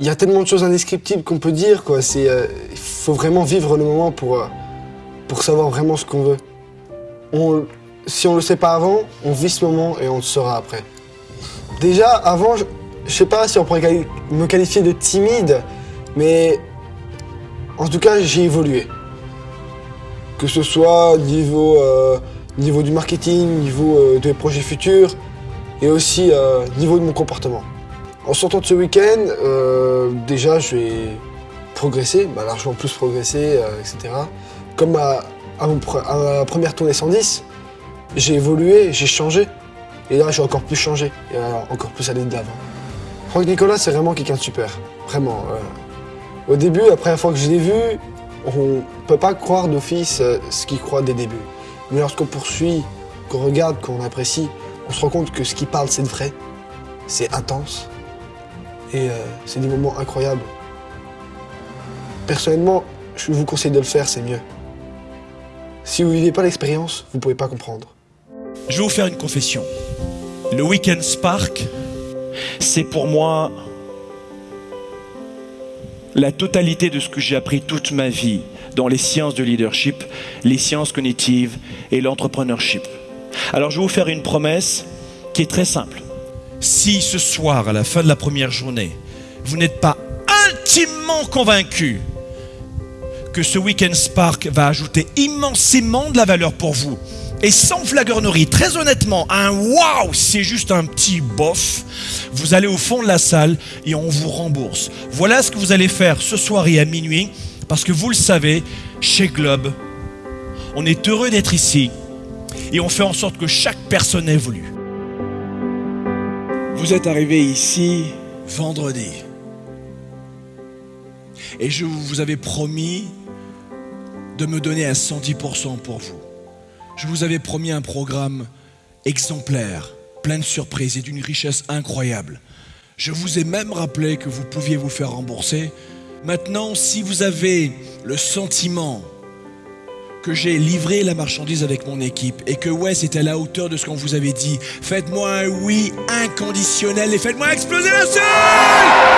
il y a tellement de choses indescriptibles qu'on peut dire, quoi. C'est, euh, il faut vraiment vivre le moment pour, euh, savoir vraiment ce qu'on veut. Si on le sait pas avant, on vit ce moment et on le saura après. Déjà, avant, je, je sais pas si on pourrait me qualifier de timide, mais en tout cas, j'ai évolué. Que ce soit niveau, euh, niveau du marketing, niveau des projets futurs, et aussi niveau de mon comportement. En sortant de ce week-end, euh, déjà, je vais progresser, bah, largement plus progresser, euh, etc. Comme à, à ma première tournée 110, j'ai évolué, j'ai changé. Et là, j'ai encore plus changé, et encore plus aller de l'avant. Franck Nicolas, c'est vraiment quelqu'un de super. Vraiment. euh. Au début, la première fois que je l'ai vu, on peut pas croire d'office ce qu'il croit des débuts. Mais lorsqu'on poursuit, qu'on regarde, qu'on apprécie, on se rend compte que ce qu'il parle, c'est vrai. C'est intense. Et euh, c'est des moments incroyables. Personnellement, je vous conseille de le faire, c'est mieux. Si vous vivez pas l'expérience, vous pouvez pas comprendre. Je vais vous faire une confession. Le Weekend Spark, c'est pour moi la totalité de ce que j'ai appris toute ma vie dans les sciences de leadership, les sciences cognitives et l'entrepreneurship. Alors je vais vous faire une promesse qui est très simple. Si ce soir, à la fin de la première journée, vous n'êtes pas intimement convaincu que ce Weekend Spark va ajouter immensément de la valeur pour vous, et sans flagornerie, très honnêtement, un waouh, c'est juste un petit bof. Vous allez au fond de la salle et on vous rembourse. Voilà ce que vous allez faire ce soir et à minuit, parce que vous le savez, chez Globe, on est heureux d'être ici et on fait en sorte que chaque personne évolue. Vous êtes arrivé ici vendredi. Et je vous avais promis de me donner à 110% pour vous. Je vous avais promis un programme exemplaire, plein de surprises et d'une richesse incroyable. Je vous ai même rappelé que vous pouviez vous faire rembourser. Maintenant, si vous avez le sentiment que j'ai livré la marchandise avec mon équipe et que ouais, c'était à la hauteur de ce qu'on vous avait dit, faites-moi un oui inconditionnel et faites-moi exploser la salle